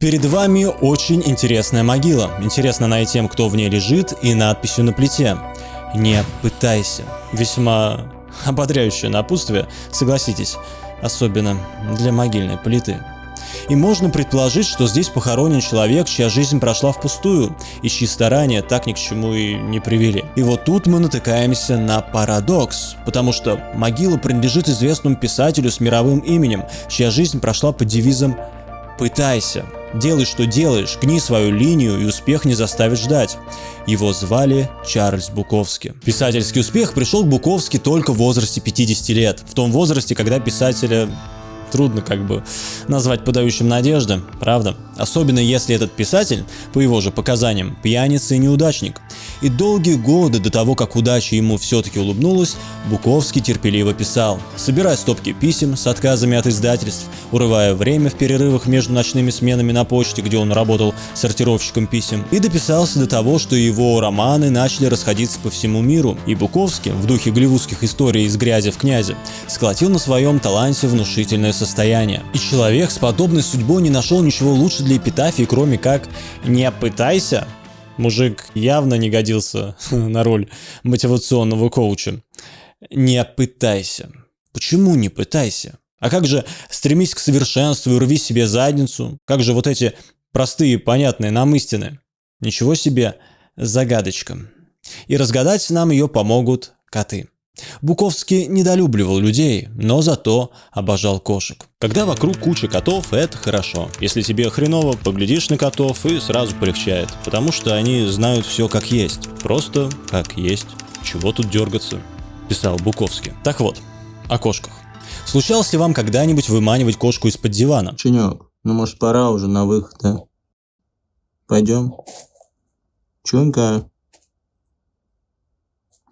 Перед вами очень интересная могила. Интересно она и тем, кто в ней лежит, и надписью на плите. Не пытайся. Весьма ободряющее напутствие, согласитесь, особенно для могильной плиты. И можно предположить, что здесь похоронен человек, чья жизнь прошла впустую, и чьи старания так ни к чему и не привели. И вот тут мы натыкаемся на парадокс, потому что могила принадлежит известному писателю с мировым именем, чья жизнь прошла под девизом «Пытайся». Делай, что делаешь, гни свою линию, и успех не заставит ждать. Его звали Чарльз Буковский. Писательский успех пришел к Буковски только в возрасте 50 лет. В том возрасте, когда писателя трудно как бы назвать подающим надежды, правда? Особенно если этот писатель, по его же показаниям, пьяница и неудачник. И долгие годы до того, как удача ему все-таки улыбнулась, Буковский терпеливо писал, собирая стопки писем с отказами от издательств, урывая время в перерывах между ночными сменами на почте, где он работал сортировщиком писем, и дописался до того, что его романы начали расходиться по всему миру, и Буковский, в духе голливудских историй из грязи в князе, сколотил на своем таланте внушительное состояние. И человек с подобной судьбой не нашел ничего лучше для эпитафии, кроме как «не пытайся». Мужик явно не годился на роль мотивационного коуча. Не пытайся. Почему не пытайся? А как же стремись к совершенству и рви себе задницу? Как же вот эти простые, понятные нам истины? Ничего себе загадочка. И разгадать нам ее помогут коты. Буковский недолюбливал людей, но зато обожал кошек. Когда вокруг куча котов, это хорошо. Если тебе хреново, поглядишь на котов и сразу полегчает, потому что они знают все как есть. Просто как есть. Чего тут дергаться? Писал Буковский. Так вот, о кошках. Случалось ли вам когда-нибудь выманивать кошку из-под дивана? Ченек, ну может пора уже на выход, да? Пойдем. Чунька.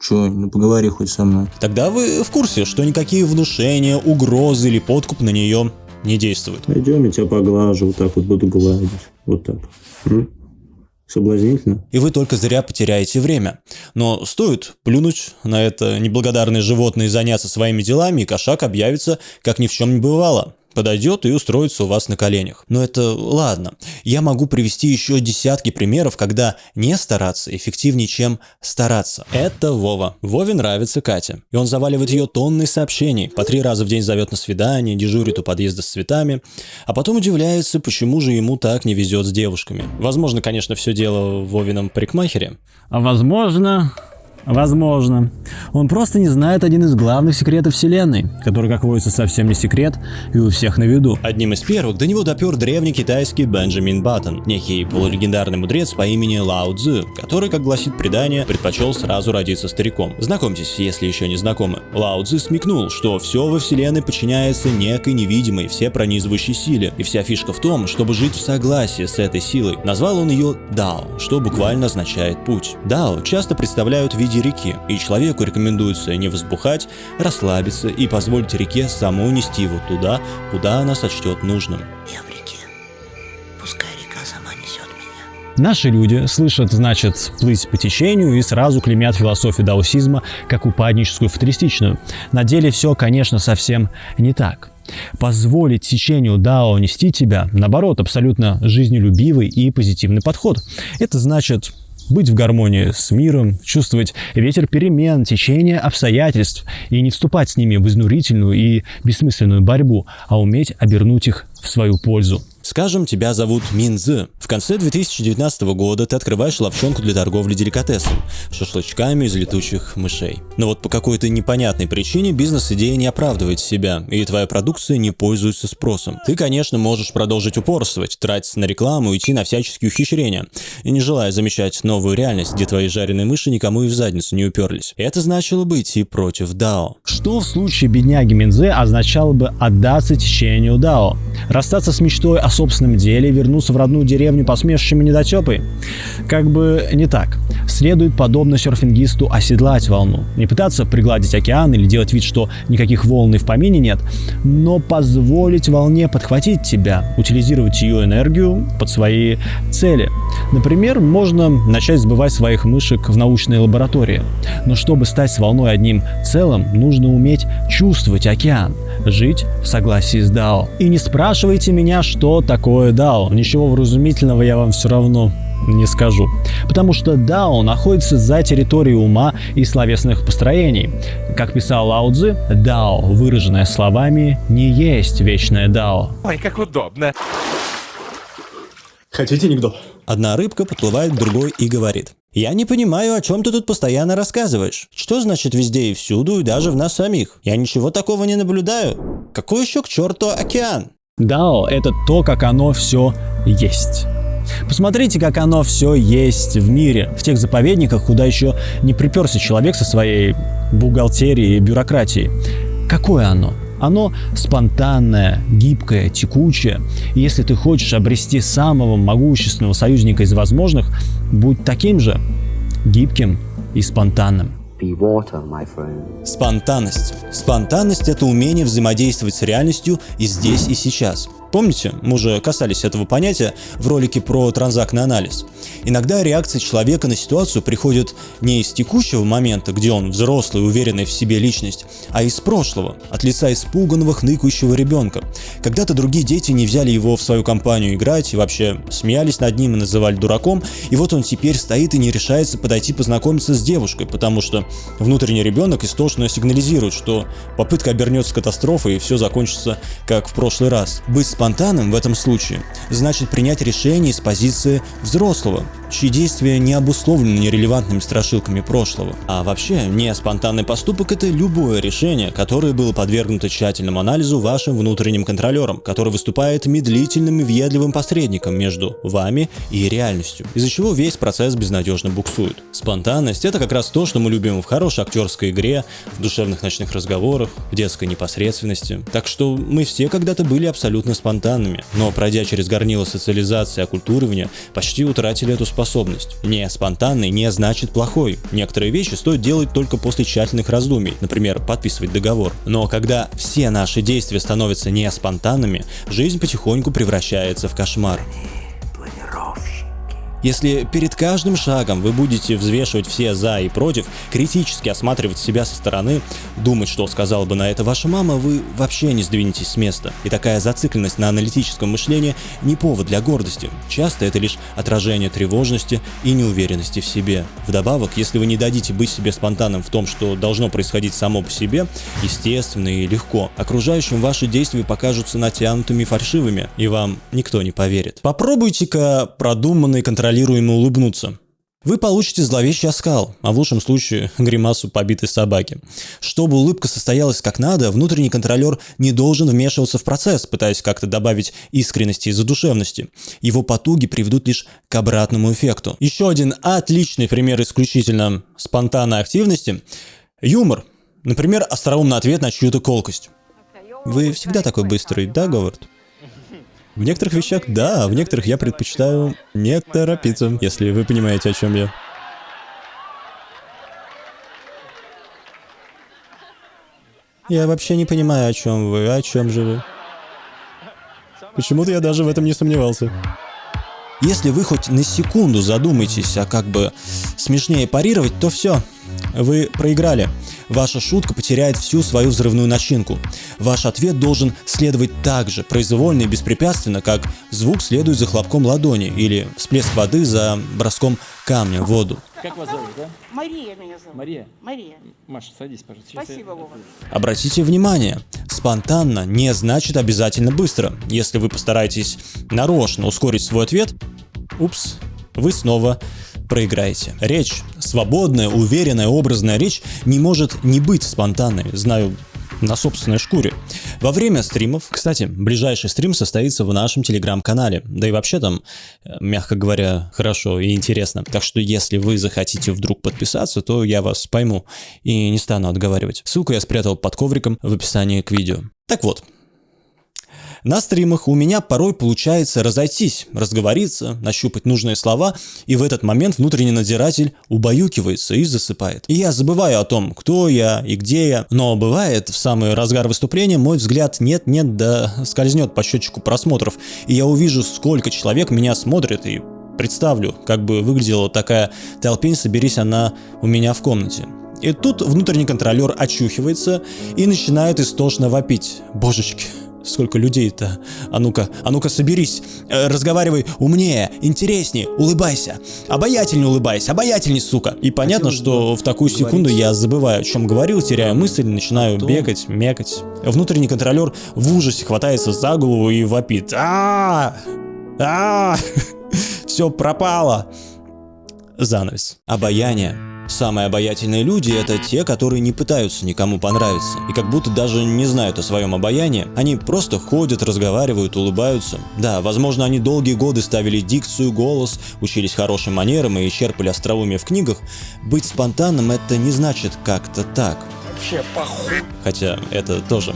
Чё, ну поговори хоть со мной. Тогда вы в курсе, что никакие внушения, угрозы или подкуп на нее не действуют. Пойдем, я тебя поглажу, вот так вот буду гладить. Вот так. М? Соблазнительно? И вы только зря потеряете время. Но стоит плюнуть на это неблагодарное животное и заняться своими делами, и кошак объявится, как ни в чем не бывало подойдет и устроится у вас на коленях. Но это ладно. Я могу привести еще десятки примеров, когда не стараться эффективнее, чем стараться. Это Вова. Вове нравится Катя. И он заваливает ее тонны сообщений. По три раза в день зовет на свидание, дежурит у подъезда с цветами. А потом удивляется, почему же ему так не везет с девушками. Возможно, конечно, все дело в Вовином парикмахере. А возможно, Возможно. Он просто не знает один из главных секретов Вселенной, который, как водится, совсем не секрет и у всех на виду. Одним из первых до него допер древний китайский Бенджамин Баттон, некий полулегендарный мудрец по имени Лао Цзы, который, как гласит предание, предпочел сразу родиться стариком. Знакомьтесь, если еще не знакомы. Лао Цзы смекнул, что все во Вселенной подчиняется некой невидимой, все пронизывающей силе, и вся фишка в том, чтобы жить в согласии с этой силой. Назвал он ее Дао, что буквально означает путь. Дао часто представляют в виде виде реки, и человеку рекомендуется не возбухать, расслабиться и позволить реке самой нести его туда, куда она сочтет нужным. Я в реке. Пускай река сама несет меня. Наши люди слышат, значит, плыть по течению и сразу клеймят философию даосизма как упадническую фаталистичную. На деле все, конечно, совсем не так. Позволить течению Дао нести тебя, наоборот, абсолютно жизнелюбивый и позитивный подход. Это значит быть в гармонии с миром, чувствовать ветер перемен, течение обстоятельств и не вступать с ними в изнурительную и бессмысленную борьбу, а уметь обернуть их в свою пользу. Скажем, тебя зовут Минзы. В конце 2019 года ты открываешь ловчонку для торговли деликатесом, шашлычками из летучих мышей. Но вот по какой-то непонятной причине бизнес-идея не оправдывает себя, и твоя продукция не пользуется спросом. Ты, конечно, можешь продолжить упорствовать, тратить на рекламу, идти на всяческие ухищрения, не желая замечать новую реальность, где твои жареные мыши никому и в задницу не уперлись. Это значило бы идти против Дао. Что в случае бедняги Минзе означало бы отдаться течению Дао? Расстаться с мечтой о собственном деле и вернуться в родную деревню посмешищами недотепы? Как бы не так. Следует, подобно серфингисту, оседлать волну. Не пытаться пригладить океан или делать вид, что никаких волн и в помине нет, но позволить волне подхватить тебя, утилизировать ее энергию под свои цели. Например, можно начать сбывать своих мышек в научной лаборатории. Но чтобы стать с волной одним целым, нужно уметь чувствовать океан, жить в согласии с Дао. И не спрашивайте меня, что такое Дао. Ничего вразумительного я вам все равно не скажу. Потому что Дао находится за территорией ума и словесных построений. Как писал Лао Цзы, Дао, выраженное словами, не есть вечное Дао. Ой, как удобно. Хотите анекдот? Одна рыбка подплывает к другой и говорит. Я не понимаю, о чем ты тут постоянно рассказываешь. Что значит везде и всюду, и даже в нас самих? Я ничего такого не наблюдаю. Какой еще к черту океан? Дао – это то, как оно все есть. Посмотрите, как оно все есть в мире, в тех заповедниках, куда еще не приперся человек со своей бухгалтерией и бюрократией. Какое оно? Оно спонтанное, гибкое, текучее. И если ты хочешь обрести самого могущественного союзника из возможных, будь таким же гибким и спонтанным. Water. Спонтанность. Спонтанность – это умение взаимодействовать с реальностью и здесь, и сейчас. Помните, мы уже касались этого понятия в ролике про транзактный анализ. Иногда реакция человека на ситуацию приходит не из текущего момента, где он взрослый, уверенный в себе личность, а из прошлого, от лица испуганного, хныкающего ребенка. Когда-то другие дети не взяли его в свою компанию играть и вообще смеялись над ним и называли дураком, и вот он теперь стоит и не решается подойти познакомиться с девушкой, потому что внутренний ребенок истошно сигнализирует, что попытка обернется катастрофой и все закончится как в прошлый раз. Быть в этом случае значит принять решение из позиции взрослого, чьи действия не обусловлены нерелевантными страшилками прошлого. А вообще, не спонтанный поступок – это любое решение, которое было подвергнуто тщательному анализу вашим внутренним контролером, который выступает медлительным и въедливым посредником между вами и реальностью, из-за чего весь процесс безнадежно буксует. Спонтанность – это как раз то, что мы любим в хорошей актерской игре, в душевных ночных разговорах, в детской непосредственности. Так что мы все когда-то были абсолютно спонтанными спонтанными, но пройдя через горнило социализации и оккультуривания, почти утратили эту способность. Не спонтанный не значит плохой. Некоторые вещи стоит делать только после тщательных раздумий, например, подписывать договор. Но когда все наши действия становятся не спонтанными, жизнь потихоньку превращается в кошмар. Планировщик. Если перед каждым шагом вы будете взвешивать все за и против, критически осматривать себя со стороны, думать, что сказала бы на это ваша мама, вы вообще не сдвинетесь с места. И такая зацикленность на аналитическом мышлении не повод для гордости. Часто это лишь отражение тревожности и неуверенности в себе. Вдобавок, если вы не дадите быть себе спонтанным в том, что должно происходить само по себе, естественно и легко, окружающим ваши действия покажутся натянутыми фальшивыми, и вам никто не поверит. Попробуйте-ка продуманно и контролируемо улыбнуться. Вы получите зловещий оскал, а в лучшем случае гримасу побитой собаки. Чтобы улыбка состоялась как надо, внутренний контролер не должен вмешиваться в процесс, пытаясь как-то добавить искренности и задушевности. Его потуги приведут лишь к обратному эффекту. Еще один отличный пример исключительно спонтанной активности – юмор. Например, остроумный ответ на чью-то колкость. Вы всегда такой быстрый, да, Говард? В некоторых вещах да, а в некоторых я предпочитаю не торопиться, если вы понимаете, о чем я. Я вообще не понимаю, о чем вы, о чем же вы. Почему-то я даже в этом не сомневался. Если вы хоть на секунду задумаетесь, а как бы смешнее парировать, то все, вы проиграли. Ваша шутка потеряет всю свою взрывную начинку. Ваш ответ должен следовать так же произвольно и беспрепятственно, как звук следует за хлопком ладони или всплеск воды за броском камня в воду. Как вас зовут, да? Мария меня зовут. Мария? Мария. Маша, садись, пожалуйста. Сейчас Спасибо, я- Вова. Обратите внимание, спонтанно не значит обязательно быстро. Если вы постараетесь нарочно ускорить свой ответ, упс, вы снова проиграете. Речь, свободная, уверенная, образная речь не может не быть спонтанной, знаю на собственной шкуре. Во время стримов, кстати, ближайший стрим состоится в нашем телеграм-канале, да и вообще там, э, мягко говоря, хорошо и интересно. Так что если вы захотите вдруг подписаться, то я вас пойму и не стану отговаривать. Ссылку я спрятал под ковриком в описании к видео. Так вот, На стримах у меня порой получается разойтись, разговориться, нащупать нужные слова, и в этот момент внутренний надзиратель убаюкивается и засыпает. И я забываю о том, кто я и где я, но бывает в самый разгар выступления мой взгляд нет-нет да скользнет по счетчику просмотров, и я увижу, сколько человек меня смотрит и представлю, как бы выглядела такая толпень, соберись она у меня в комнате. И тут внутренний контролер очухивается и начинает истошно вопить. Божечки, сколько людей-то. А ну-ка, а ну-ка соберись. Э, разговаривай умнее, интереснее, улыбайся. Обаятельнее улыбайся, обаятельней, сука. И понятно, Хотелось что в такую поговорить секунду я забываю, о чем говорил, теряю мысль, начинаю том- бегать, мекать. Внутренний контролер в ужасе хватается за голову и вопит. а а Все пропало. Занавес. Обаяние. Самые обаятельные люди – это те, которые не пытаются никому понравиться. И как будто даже не знают о своем обаянии. Они просто ходят, разговаривают, улыбаются. Да, возможно, они долгие годы ставили дикцию, голос, учились хорошим манерам и черпали остроумие в книгах. Быть спонтанным – это не значит как-то так. Хотя это тоже.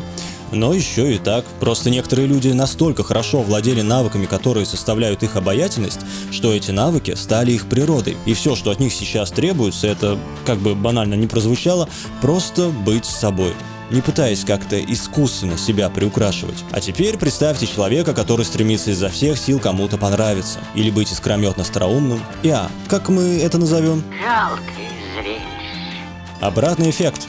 Но еще и так. Просто некоторые люди настолько хорошо владели навыками, которые составляют их обаятельность, что эти навыки стали их природой. И все, что от них сейчас требуется, это, как бы банально не прозвучало, просто быть собой не пытаясь как-то искусственно себя приукрашивать. А теперь представьте человека, который стремится изо всех сил кому-то понравиться, или быть искрометно остроумным. И а, как мы это назовем? Жалкое зрелище. Обратный эффект.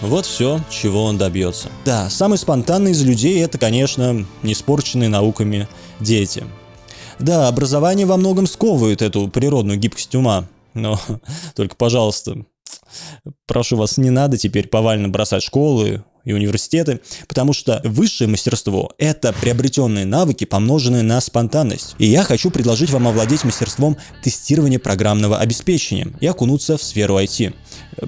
Вот все, чего он добьется. Да, самый спонтанный из людей это, конечно, не испорченные науками дети. Да, образование во многом сковывает эту природную гибкость ума. Но только, пожалуйста, прошу вас, не надо теперь повально бросать школы и университеты, потому что высшее мастерство – это приобретенные навыки, помноженные на спонтанность. И я хочу предложить вам овладеть мастерством тестирования программного обеспечения и окунуться в сферу IT.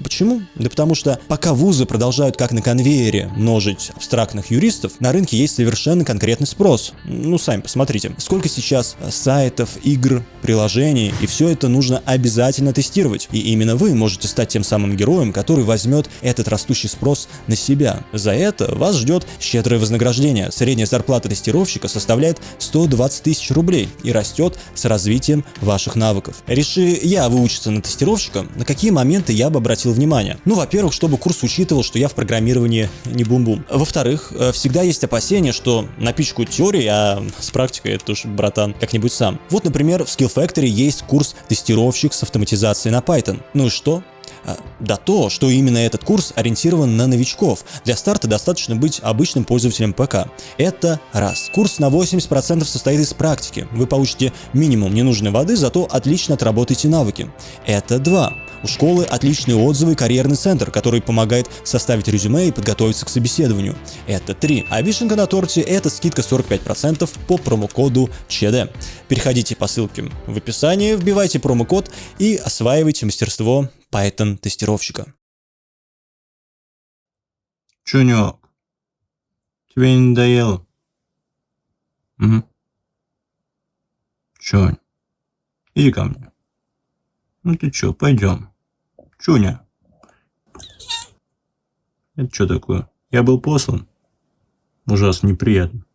Почему? Да потому что пока вузы продолжают как на конвейере множить абстрактных юристов, на рынке есть совершенно конкретный спрос. Ну, сами посмотрите, сколько сейчас сайтов, игр, приложений, и все это нужно обязательно тестировать. И именно вы можете стать тем самым героем, который возьмет этот растущий спрос на себя. За это вас ждет щедрое вознаграждение. Средняя зарплата тестировщика составляет 120 тысяч рублей и растет с развитием ваших навыков. Реши я выучиться на тестировщика, на какие моменты я бы обратил внимание? Ну, во-первых, чтобы курс учитывал, что я в программировании не бум-бум. Во-вторых, э, всегда есть опасение, что напичкают теории, а с практикой это уж, братан, как-нибудь сам. Вот, например, в Skill Factory есть курс тестировщик с автоматизацией на Python. Ну и что? А, Да то, что именно этот курс ориентирован на новичков. Для старта достаточно быть обычным пользователем ПК. Это раз. Курс на 80% состоит из практики. Вы получите минимум ненужной воды, зато отлично отработаете навыки. Это два. У школы отличные отзывы и карьерный центр, который помогает составить резюме и подготовиться к собеседованию. Это 3. А вишенка на торте – это скидка 45% по промокоду ЧД. Переходите по ссылке в описании, вбивайте промокод и осваивайте мастерство Python тестировщика. Чунек, тебе не надоело? Угу. Чунь, иди ко мне. Ну ты чё, пойдем. Чуня. Это что такое? Я был послан? Ужасно неприятно.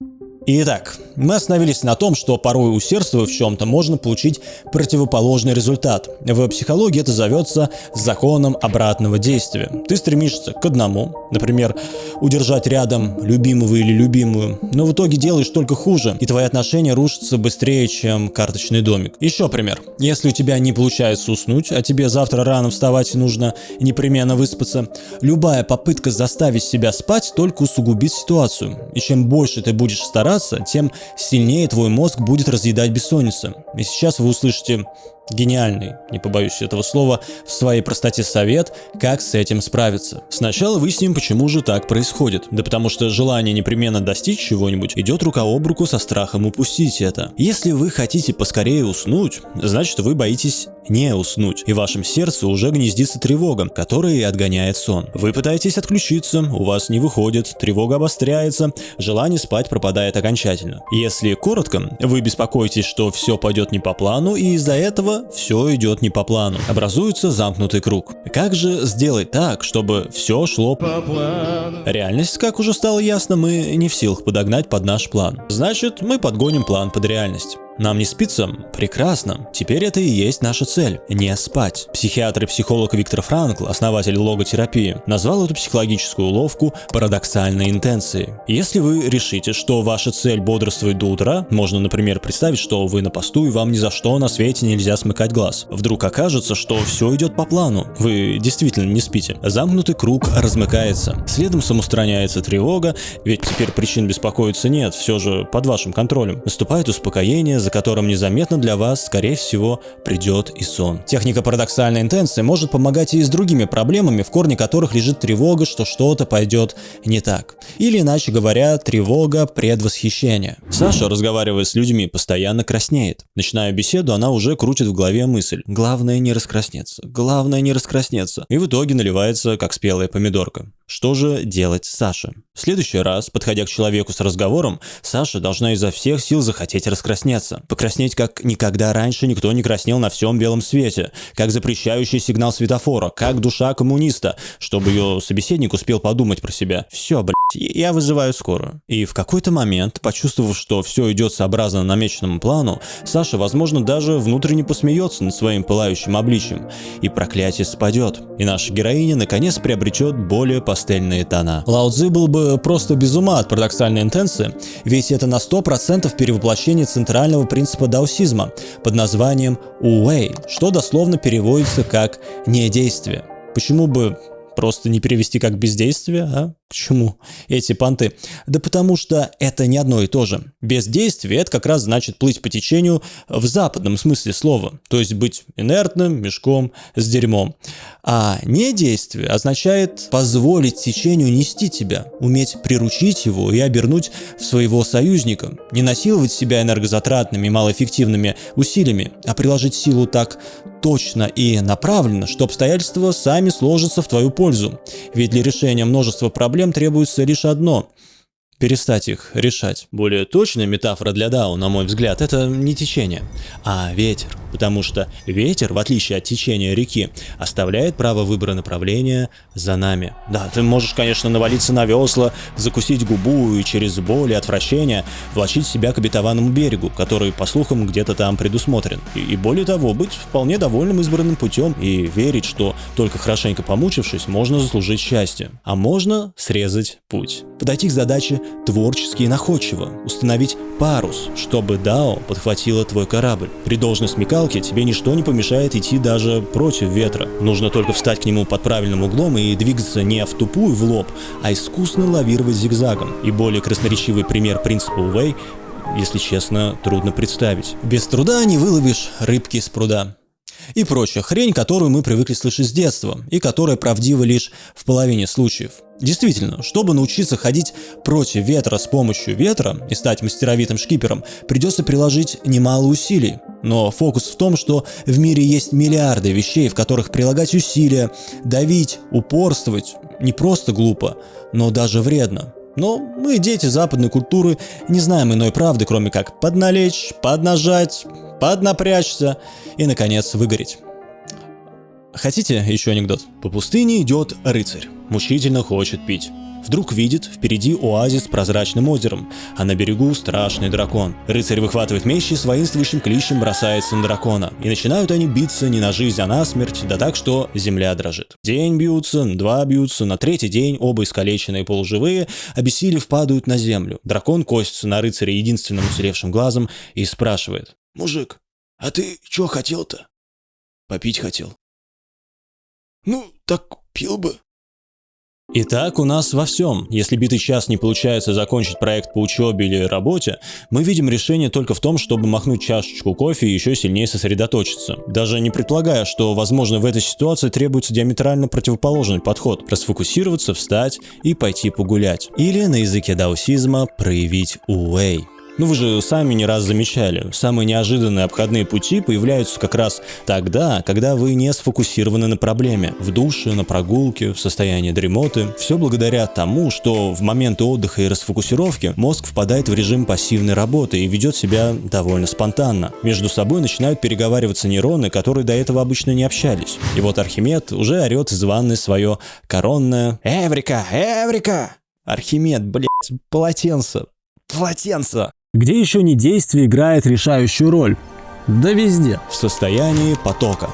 Итак, мы остановились на том, что порой усердствуя в чем-то можно получить противоположный результат. В психологии это зовется законом обратного действия. Ты стремишься к одному, например, удержать рядом любимого или любимую, но в итоге делаешь только хуже, и твои отношения рушатся быстрее, чем карточный домик. Еще пример. Если у тебя не получается уснуть, а тебе завтра рано вставать нужно непременно выспаться, любая попытка заставить себя спать только усугубит ситуацию. И чем больше ты будешь стараться, тем сильнее твой мозг будет разъедать бессонница. И сейчас вы услышите гениальный, не побоюсь этого слова, в своей простоте совет, как с этим справиться. Сначала выясним, почему же так происходит. Да потому что желание непременно достичь чего-нибудь идет рука об руку со страхом упустить это. Если вы хотите поскорее уснуть, значит вы боитесь не уснуть, и в вашем сердце уже гнездится тревога, которая и отгоняет сон. Вы пытаетесь отключиться, у вас не выходит, тревога обостряется, желание спать пропадает окончательно. Если коротко, вы беспокоитесь, что все пойдет не по плану, и из-за этого все идет не по плану. Образуется замкнутый круг. Как же сделать так, чтобы все шло по плану? Реальность, как уже стало ясно, мы не в силах подогнать под наш план. Значит, мы подгоним план под реальность. Нам не спится? Прекрасно. Теперь это и есть наша цель – не спать. Психиатр и психолог Виктор Франкл, основатель логотерапии, назвал эту психологическую уловку парадоксальной интенцией. Если вы решите, что ваша цель бодрствовать до утра, можно, например, представить, что вы на посту и вам ни за что на свете нельзя смыкать глаз. Вдруг окажется, что все идет по плану. Вы действительно не спите. Замкнутый круг размыкается. Следом самоустраняется тревога, ведь теперь причин беспокоиться нет, все же под вашим контролем. Наступает успокоение, за которым незаметно для вас, скорее всего, придет и сон. Техника парадоксальной интенции может помогать и с другими проблемами, в корне которых лежит тревога, что что-то пойдет не так. Или, иначе говоря, тревога предвосхищения. Саша, разговаривая с людьми, постоянно краснеет. Начиная беседу, она уже крутит в голове мысль. Главное не раскраснеться. Главное не раскраснеться. И в итоге наливается, как спелая помидорка. Что же делать Саше? В следующий раз, подходя к человеку с разговором, Саша должна изо всех сил захотеть раскраснеться. Покраснеть, как никогда раньше никто не краснел на всем белом свете, как запрещающий сигнал светофора, как душа коммуниста, чтобы ее собеседник успел подумать про себя. Все, блядь, я вызываю скорую. И в какой-то момент, почувствовав, что все идет сообразно намеченному плану, Саша, возможно, даже внутренне посмеется над своим пылающим обличием, и проклятие спадет, и наша героиня наконец приобретет более пастельные тона. Лао Цзи был бы просто без ума от парадоксальной интенции, ведь это на 100% перевоплощение центрального принципа даосизма под названием «уэй», что дословно переводится как «недействие». Почему бы просто не перевести как бездействие, а? К чему эти понты? Да потому что это не одно и то же. Бездействие – это как раз значит плыть по течению в западном смысле слова, то есть быть инертным мешком с дерьмом. А недействие означает позволить течению нести тебя, уметь приручить его и обернуть в своего союзника, не насиловать себя энергозатратными и малоэффективными усилиями, а приложить силу так точно и направленно, что обстоятельства сами сложатся в твою пользу. Ведь для решения множества проблем проблем требуется лишь одно перестать их решать. Более точная метафора для Дау, на мой взгляд, это не течение, а ветер. Потому что ветер, в отличие от течения реки, оставляет право выбора направления за нами. Да, ты можешь, конечно, навалиться на весла, закусить губу и через боль и отвращение влачить себя к обетованному берегу, который, по слухам, где-то там предусмотрен. И, и более того, быть вполне довольным избранным путем и верить, что только хорошенько помучившись, можно заслужить счастье. А можно срезать путь. Подойти к задаче творчески и находчиво, установить парус, чтобы Дао подхватила твой корабль. При должной смекалке тебе ничто не помешает идти даже против ветра. Нужно только встать к нему под правильным углом и двигаться не в тупую в лоб, а искусно лавировать зигзагом. И более красноречивый пример принципа Уэй если честно, трудно представить. Без труда не выловишь рыбки с пруда и прочая хрень, которую мы привыкли слышать с детства, и которая правдива лишь в половине случаев. Действительно, чтобы научиться ходить против ветра с помощью ветра и стать мастеровитым шкипером, придется приложить немало усилий. Но фокус в том, что в мире есть миллиарды вещей, в которых прилагать усилия, давить, упорствовать не просто глупо, но даже вредно. Но мы, дети западной культуры, не знаем иной правды, кроме как подналечь, поднажать, поднапрячься и, наконец, выгореть. Хотите еще анекдот? По пустыне идет рыцарь, мучительно хочет пить. Вдруг видит впереди оазис с прозрачным озером, а на берегу страшный дракон. Рыцарь выхватывает меч и с воинствующим кличем бросается на дракона. И начинают они биться не на жизнь, а на смерть, да так, что земля дрожит. День бьются, два бьются, на третий день оба искалеченные полуживые, обессилев падают на землю. Дракон косится на рыцаря единственным уцелевшим глазом и спрашивает. «Мужик, а ты чё хотел-то?» «Попить хотел». «Ну, так пил бы». Итак, у нас во всем. Если битый час не получается закончить проект по учебе или работе, мы видим решение только в том, чтобы махнуть чашечку кофе и еще сильнее сосредоточиться. Даже не предполагая, что, возможно, в этой ситуации требуется диаметрально противоположный подход. Расфокусироваться, встать и пойти погулять. Или на языке даосизма проявить уэй. Ну вы же сами не раз замечали, самые неожиданные обходные пути появляются как раз тогда, когда вы не сфокусированы на проблеме. В душе, на прогулке, в состоянии дремоты. Все благодаря тому, что в моменты отдыха и расфокусировки мозг впадает в режим пассивной работы и ведет себя довольно спонтанно. Между собой начинают переговариваться нейроны, которые до этого обычно не общались. И вот Архимед уже орет из ванны свое коронное «Эврика! Эврика!» Архимед, блядь, полотенце. Полотенце. Где еще не действие играет решающую роль? Да везде. В состоянии потока.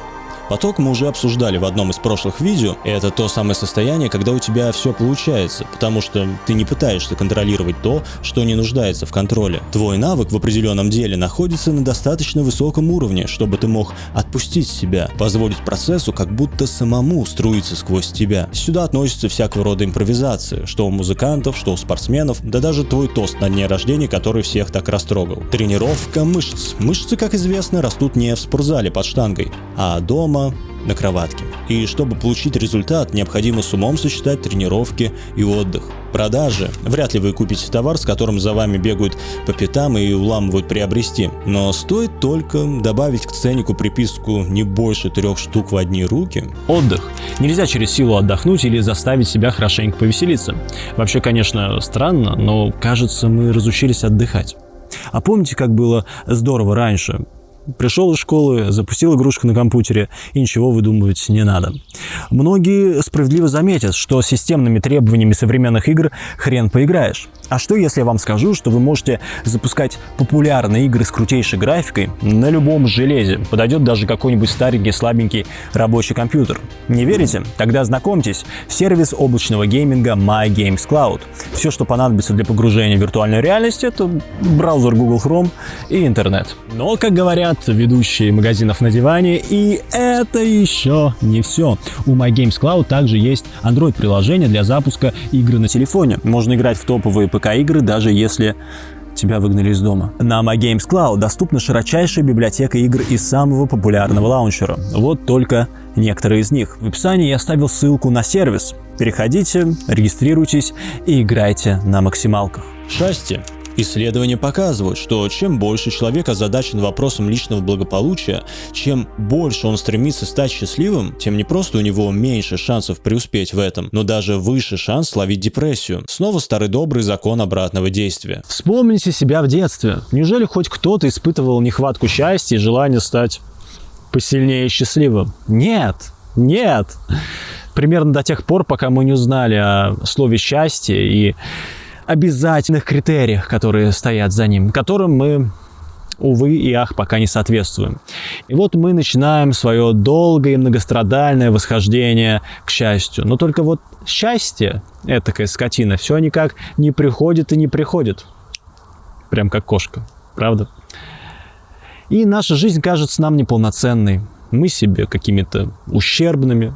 Поток мы уже обсуждали в одном из прошлых видео, и это то самое состояние, когда у тебя все получается, потому что ты не пытаешься контролировать то, что не нуждается в контроле. Твой навык в определенном деле находится на достаточно высоком уровне, чтобы ты мог отпустить себя, позволить процессу как будто самому струиться сквозь тебя. Сюда относятся всякого рода импровизации, что у музыкантов, что у спортсменов, да даже твой тост на дне рождения, который всех так растрогал. Тренировка мышц. Мышцы, как известно, растут не в спортзале под штангой, а дома, на кроватке. И чтобы получить результат, необходимо с умом сочетать тренировки и отдых. Продажи. Вряд ли вы купите товар, с которым за вами бегают по пятам и уламывают приобрести. Но стоит только добавить к ценнику приписку не больше трех штук в одни руки. Отдых. Нельзя через силу отдохнуть или заставить себя хорошенько повеселиться. Вообще, конечно, странно, но кажется, мы разучились отдыхать. А помните, как было здорово раньше? Пришел из школы, запустил игрушку на компьютере, и ничего выдумывать не надо. Многие справедливо заметят, что системными требованиями современных игр хрен поиграешь. А что если я вам скажу, что вы можете запускать популярные игры с крутейшей графикой на любом железе? Подойдет даже какой-нибудь старенький слабенький рабочий компьютер. Не верите? Тогда знакомьтесь, сервис облачного гейминга My Games Cloud. Все, что понадобится для погружения в виртуальную реальность, это браузер Google Chrome и интернет. Но, как говорят ведущие магазинов на диване, и это еще не все. У My Cloud также есть Android-приложение для запуска игры на телефоне. Можно играть в топовые ПК-игры, даже если тебя выгнали из дома. На My Cloud доступна широчайшая библиотека игр из самого популярного лаунчера. Вот только некоторые из них. В описании я оставил ссылку на сервис. Переходите, регистрируйтесь и играйте на максималках. Счастье. Исследования показывают, что чем больше человек озадачен вопросом личного благополучия, чем больше он стремится стать счастливым, тем не просто у него меньше шансов преуспеть в этом, но даже выше шанс словить депрессию. Снова старый добрый закон обратного действия. Вспомните себя в детстве. Неужели хоть кто-то испытывал нехватку счастья и желание стать посильнее и счастливым? Нет, нет. Примерно до тех пор, пока мы не узнали о слове счастье и обязательных критериях, которые стоят за ним, которым мы увы и ах, пока не соответствуем. И вот мы начинаем свое долгое и многострадальное восхождение к счастью. Но только вот счастье, этакая скотина, все никак не приходит и не приходит. Прям как кошка, правда? И наша жизнь кажется нам неполноценной. Мы себе какими-то ущербными,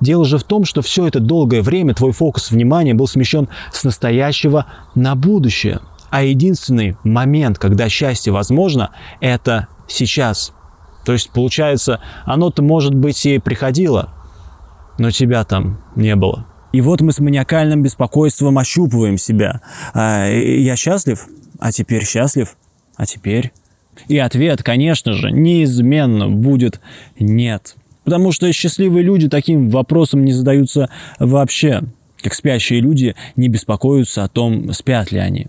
Дело же в том, что все это долгое время твой фокус внимания был смещен с настоящего на будущее. А единственный момент, когда счастье возможно, это сейчас. То есть, получается, оно-то, может быть, и приходило, но тебя там не было. И вот мы с маниакальным беспокойством ощупываем себя. А, я счастлив? А теперь счастлив? А теперь? И ответ, конечно же, неизменно будет «нет». Потому что счастливые люди таким вопросом не задаются вообще, как спящие люди не беспокоятся о том, спят ли они.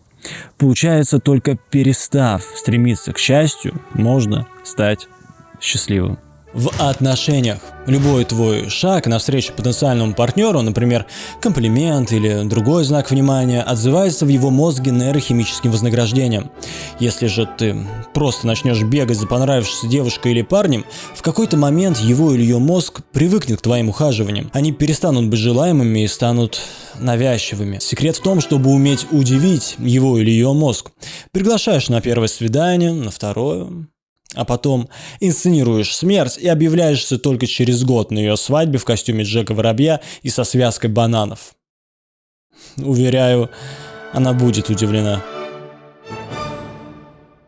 Получается, только перестав стремиться к счастью, можно стать счастливым в отношениях. Любой твой шаг навстречу потенциальному партнеру, например, комплимент или другой знак внимания, отзывается в его мозге нейрохимическим вознаграждением. Если же ты просто начнешь бегать за понравившейся девушкой или парнем, в какой-то момент его или ее мозг привыкнет к твоим ухаживаниям. Они перестанут быть желаемыми и станут навязчивыми. Секрет в том, чтобы уметь удивить его или ее мозг. Приглашаешь на первое свидание, на второе, а потом инсценируешь смерть и объявляешься только через год на ее свадьбе в костюме Джека Воробья и со связкой бананов. Уверяю, она будет удивлена.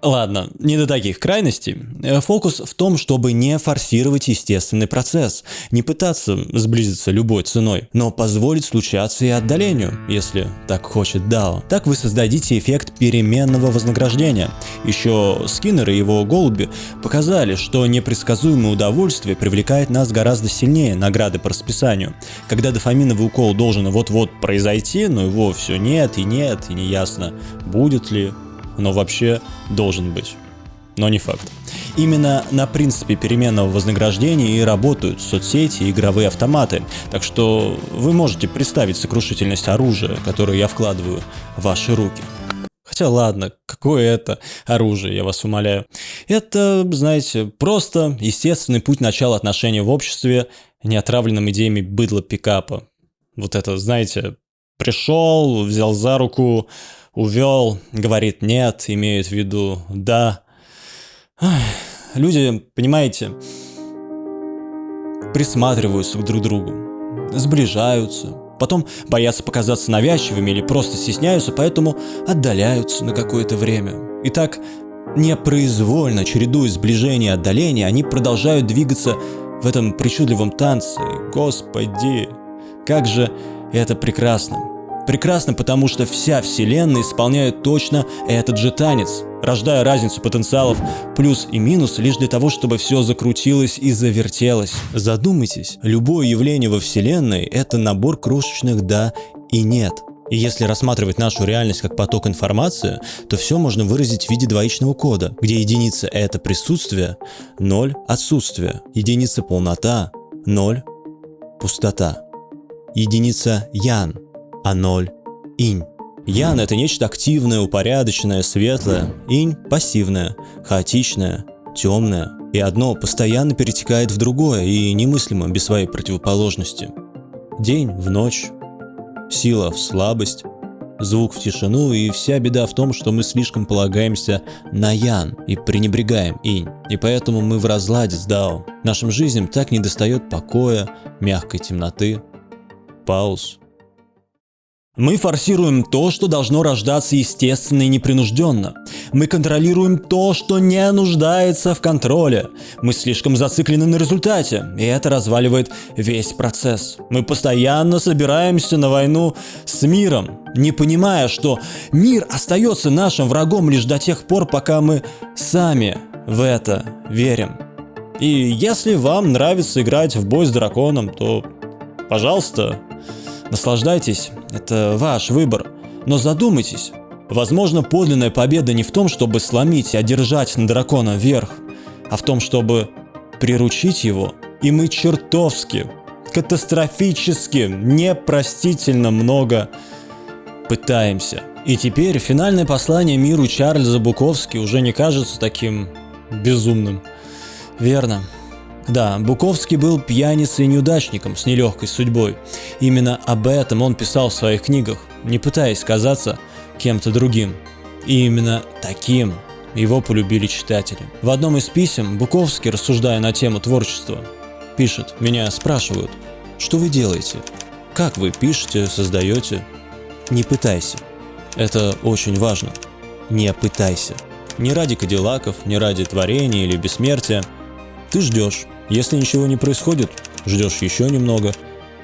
Ладно, не до таких крайностей. Э, Фокус в том, чтобы не форсировать естественный процесс, не пытаться сблизиться любой ценой, но позволить случаться и отдалению, если так хочет Дао. Так вы создадите эффект переменного вознаграждения. Еще Скиннер и его голуби показали, что непредсказуемое удовольствие привлекает нас гораздо сильнее награды по расписанию. Когда дофаминовый укол должен вот-вот произойти, но его все нет и нет, и неясно, будет ли но вообще должен быть. Но не факт. Именно на принципе переменного вознаграждения и работают соцсети и игровые автоматы, так что вы можете представить сокрушительность оружия, которое я вкладываю в ваши руки. Хотя ладно, какое это оружие, я вас умоляю. Это, знаете, просто естественный путь начала отношений в обществе, не отравленным идеями быдла пикапа. Вот это, знаете, пришел, взял за руку, увел, говорит нет, имеет в виду да. Люди, понимаете, присматриваются друг к другу, сближаются, потом боятся показаться навязчивыми или просто стесняются, поэтому отдаляются на какое-то время. И так непроизвольно, чередуя сближение и отдаление, они продолжают двигаться в этом причудливом танце. Господи, как же это прекрасно. Прекрасно, потому что вся вселенная исполняет точно этот же танец, рождая разницу потенциалов плюс и минус лишь для того, чтобы все закрутилось и завертелось. Задумайтесь, любое явление во вселенной – это набор крошечных «да» и «нет». И если рассматривать нашу реальность как поток информации, то все можно выразить в виде двоичного кода, где единица – это присутствие, ноль – отсутствие, единица – полнота, ноль – пустота, единица – ян – а ноль – инь. Ян – это нечто активное, упорядоченное, светлое, инь – пассивное, хаотичное, темное. И одно постоянно перетекает в другое и немыслимо без своей противоположности. День в ночь, сила в слабость, звук в тишину, и вся беда в том, что мы слишком полагаемся на Ян и пренебрегаем Инь. И поэтому мы в разладе с Дао. Нашим жизням так недостает покоя, мягкой темноты, пауз, мы форсируем то, что должно рождаться естественно и непринужденно. Мы контролируем то, что не нуждается в контроле. Мы слишком зациклены на результате, и это разваливает весь процесс. Мы постоянно собираемся на войну с миром, не понимая, что мир остается нашим врагом лишь до тех пор, пока мы сами в это верим. И если вам нравится играть в бой с драконом, то, пожалуйста, наслаждайтесь это ваш выбор. Но задумайтесь, возможно подлинная победа не в том, чтобы сломить и одержать на дракона верх, а в том, чтобы приручить его. И мы чертовски, катастрофически, непростительно много пытаемся. И теперь финальное послание миру Чарльза Буковски уже не кажется таким безумным. Верно. Да, Буковский был пьяницей и неудачником с нелегкой судьбой. Именно об этом он писал в своих книгах, не пытаясь казаться кем-то другим. И именно таким его полюбили читатели. В одном из писем Буковский, рассуждая на тему творчества, пишет, меня спрашивают, что вы делаете? Как вы пишете, создаете? Не пытайся. Это очень важно. Не пытайся. Не ради кадиллаков, не ради творения или бессмертия. Ты ждешь, если ничего не происходит, ждешь еще немного.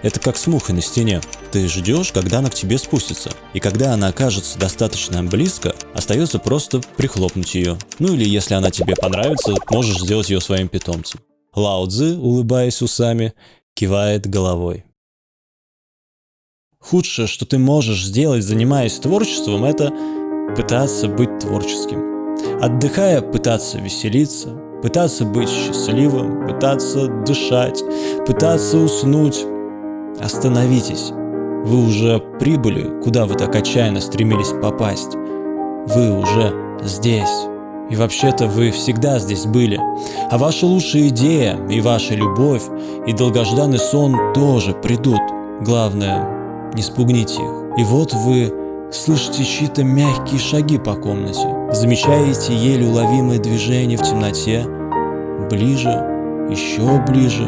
Это как с мухой на стене. Ты ждешь, когда она к тебе спустится. И когда она окажется достаточно близко, остается просто прихлопнуть ее. Ну или если она тебе понравится, можешь сделать ее своим питомцем. Лао Цзы, улыбаясь усами, кивает головой. Худшее, что ты можешь сделать, занимаясь творчеством, это пытаться быть творческим. Отдыхая, пытаться веселиться, пытаться быть счастливым, пытаться дышать, пытаться уснуть. Остановитесь. Вы уже прибыли, куда вы так отчаянно стремились попасть. Вы уже здесь. И вообще-то вы всегда здесь были. А ваша лучшая идея, и ваша любовь, и долгожданный сон тоже придут. Главное, не спугните их. И вот вы слышите чьи-то мягкие шаги по комнате, замечаете еле уловимое движение в темноте, ближе, еще ближе,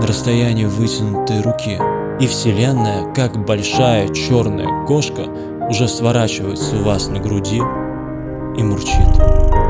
на расстоянии вытянутой руки. И Вселенная, как большая черная кошка, уже сворачивается у вас на груди и мурчит.